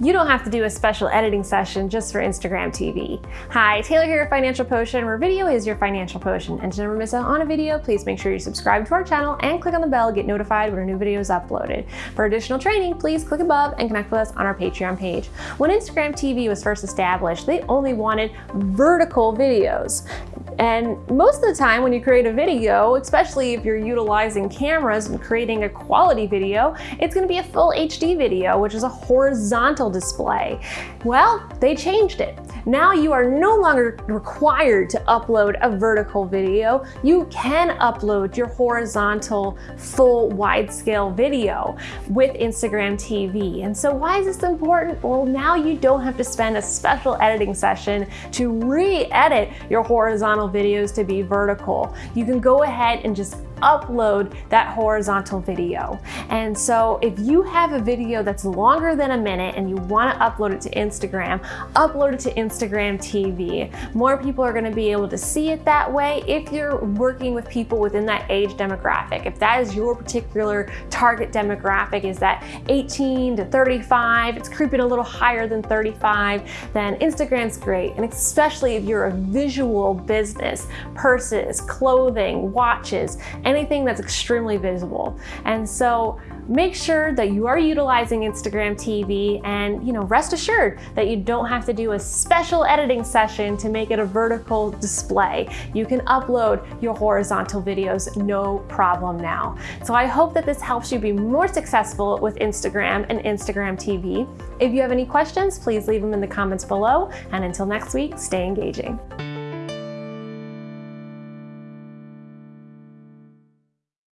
you don't have to do a special editing session just for Instagram TV. Hi, Taylor here at Financial Potion, where video is your financial potion. And to never miss out on a video, please make sure you subscribe to our channel and click on the bell to get notified when a new video is uploaded. For additional training, please click above and connect with us on our Patreon page. When Instagram TV was first established, they only wanted vertical videos. And most of the time when you create a video, especially if you're utilizing cameras and creating a quality video, it's gonna be a full HD video, which is a horizontal display. Well, they changed it. Now you are no longer required to upload a vertical video. You can upload your horizontal full wide scale video with Instagram TV. And so why is this important? Well, now you don't have to spend a special editing session to re-edit your horizontal videos to be vertical. You can go ahead and just upload that horizontal video. And so if you have a video that's longer than a minute and you wanna upload it to Instagram, upload it to Instagram TV. More people are gonna be able to see it that way if you're working with people within that age demographic. If that is your particular target demographic is that 18 to 35, it's creeping a little higher than 35, then Instagram's great. And especially if you're a visual business, purses, clothing, watches, anything that's extremely visible. And so make sure that you are utilizing Instagram TV and you know rest assured that you don't have to do a special editing session to make it a vertical display. You can upload your horizontal videos no problem now. So I hope that this helps you be more successful with Instagram and Instagram TV. If you have any questions, please leave them in the comments below. And until next week, stay engaging.